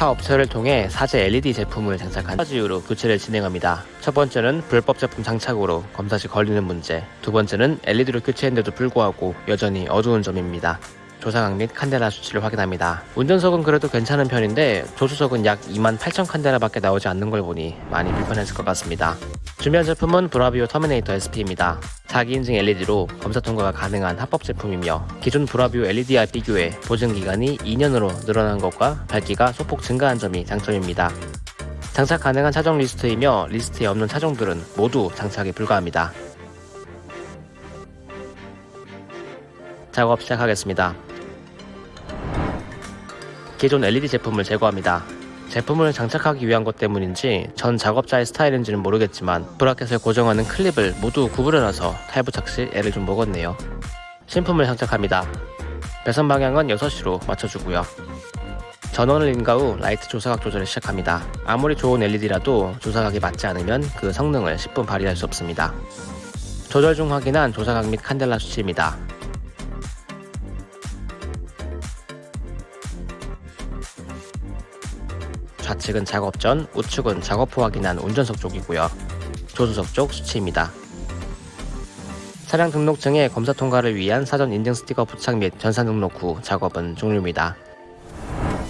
타 업체를 통해 사제 LED 제품을 장착한 가지 이유로 교체를 진행합니다. 첫 번째는 불법 제품 장착으로 검사 시 걸리는 문제, 두 번째는 LED로 교체했는데도 불구하고 여전히 어두운 점입니다. 조사각 및 칸델라 수치를 확인합니다. 운전석은 그래도 괜찮은 편인데 조수석은 약 28,000 칸델라 밖에 나오지 않는 걸 보니 많이 불편했을 것 같습니다. 준비한 제품은 브라비오 터미네이터 SP입니다. 자기 인증 LED로 검사 통과가 가능한 합법 제품이며 기존 브라비오 LED와 비교해 보증 기간이 2년으로 늘어난 것과 밝기가 소폭 증가한 점이 장점입니다. 장착 가능한 차종 리스트이며 리스트에 없는 차종들은 모두 장착이 불가합니다. 작업 시작하겠습니다. 기존 LED 제품을 제거합니다. 제품을 장착하기 위한 것 때문인지 전 작업자의 스타일인지는 모르겠지만 브라켓을 고정하는 클립을 모두 구부려놔서 탈부착 시 애를 좀 먹었네요. 신품을 장착합니다. 배선 방향은 6시로 맞춰주고요. 전원을 인가 후 라이트 조사각 조절을 시작합니다. 아무리 좋은 LED라도 조사각이 맞지 않으면 그 성능을 10분 발휘할 수 없습니다. 조절 중 확인한 조사각 및 칸델라 수치입니다. 좌측은 작업 전, 우측은 작업 후 확인한 운전석 쪽이고요. 조수석 쪽 수치입니다. 차량 등록증에 검사 통과를 위한 사전 인증 스티커 부착 및 전산 등록 후 작업은 종료입니다.